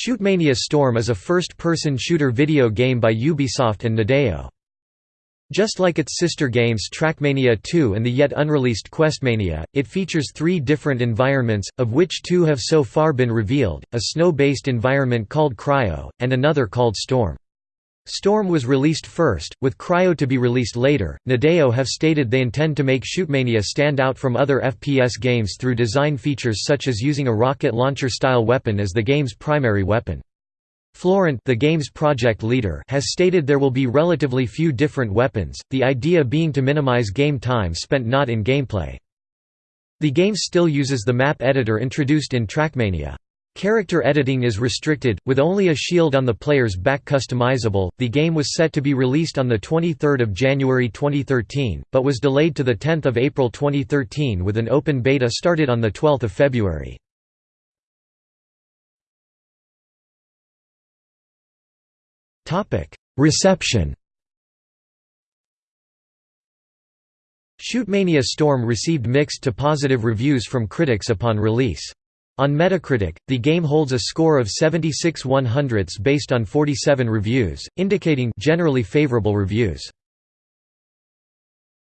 Shootmania Storm is a first-person shooter video game by Ubisoft and Nadeo. Just like its sister games Trackmania 2 and the yet unreleased Questmania, it features three different environments, of which two have so far been revealed, a snow-based environment called Cryo, and another called Storm. Storm was released first, with Cryo to be released later. Nadeo have stated they intend to make Shootmania stand out from other FPS games through design features such as using a rocket launcher-style weapon as the game's primary weapon. Florent the game's project leader has stated there will be relatively few different weapons, the idea being to minimize game time spent not in gameplay. The game still uses the map editor introduced in Trackmania. Character editing is restricted, with only a shield on the player's back customizable. The game was set to be released on the 23rd of January 2013, but was delayed to the 10th of April 2013 with an open beta started on the 12th of February. Topic: Reception Shootmania Storm received mixed to positive reviews from critics upon release. On Metacritic, the game holds a score of 76 100ths based on 47 reviews, indicating generally favorable reviews.